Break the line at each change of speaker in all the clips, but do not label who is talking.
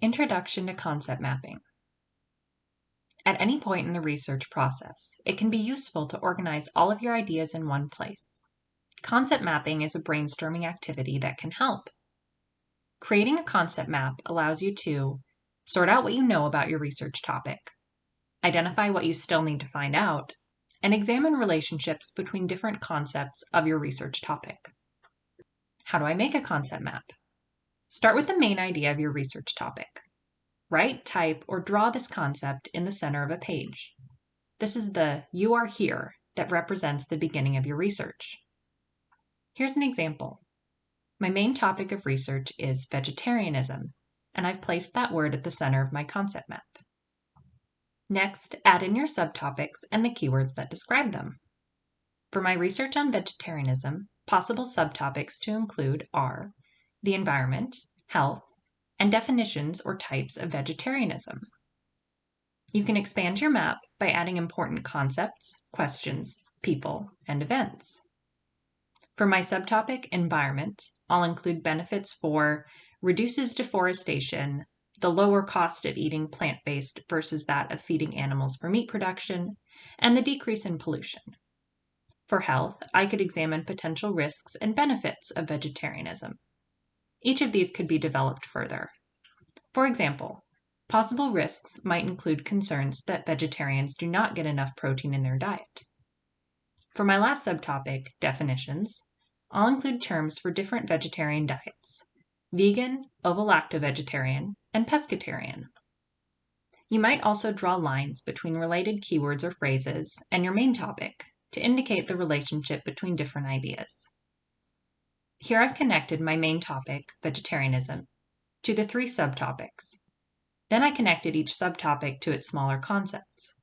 Introduction to Concept Mapping. At any point in the research process, it can be useful to organize all of your ideas in one place. Concept mapping is a brainstorming activity that can help. Creating a concept map allows you to sort out what you know about your research topic, identify what you still need to find out, and examine relationships between different concepts of your research topic. How do I make a concept map? Start with the main idea of your research topic. Write, type, or draw this concept in the center of a page. This is the You Are Here that represents the beginning of your research. Here's an example. My main topic of research is vegetarianism, and I've placed that word at the center of my concept map. Next, add in your subtopics and the keywords that describe them. For my research on vegetarianism, possible subtopics to include are the environment, health, and definitions or types of vegetarianism. You can expand your map by adding important concepts, questions, people, and events. For my subtopic, environment, I'll include benefits for reduces deforestation, the lower cost of eating plant based versus that of feeding animals for meat production, and the decrease in pollution. For health, I could examine potential risks and benefits of vegetarianism. Each of these could be developed further. For example, possible risks might include concerns that vegetarians do not get enough protein in their diet. For my last subtopic, definitions, I'll include terms for different vegetarian diets vegan, ovo-lacto-vegetarian, and pescatarian. You might also draw lines between related keywords or phrases and your main topic to indicate the relationship between different ideas. Here I've connected my main topic, vegetarianism, to the three subtopics. Then I connected each subtopic to its smaller concepts.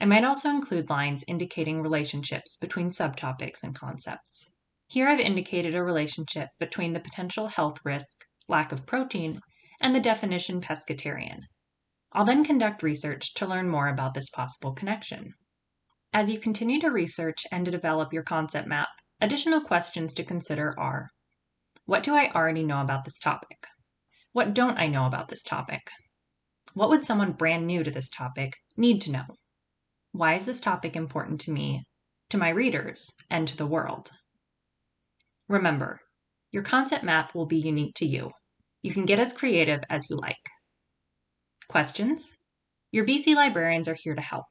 I might also include lines indicating relationships between subtopics and concepts. Here I've indicated a relationship between the potential health risk, lack of protein, and the definition pescatarian. I'll then conduct research to learn more about this possible connection. As you continue to research and to develop your concept map, additional questions to consider are What do I already know about this topic? What don't I know about this topic? What would someone brand new to this topic need to know? Why is this topic important to me, to my readers, and to the world? Remember, your concept map will be unique to you. You can get as creative as you like. Questions? Your BC librarians are here to help.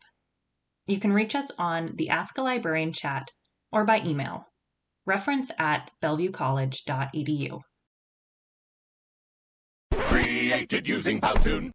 You can reach us on the Ask a Librarian chat or by email. Reference at bellevuecollege.edu.
Created using Powtoon.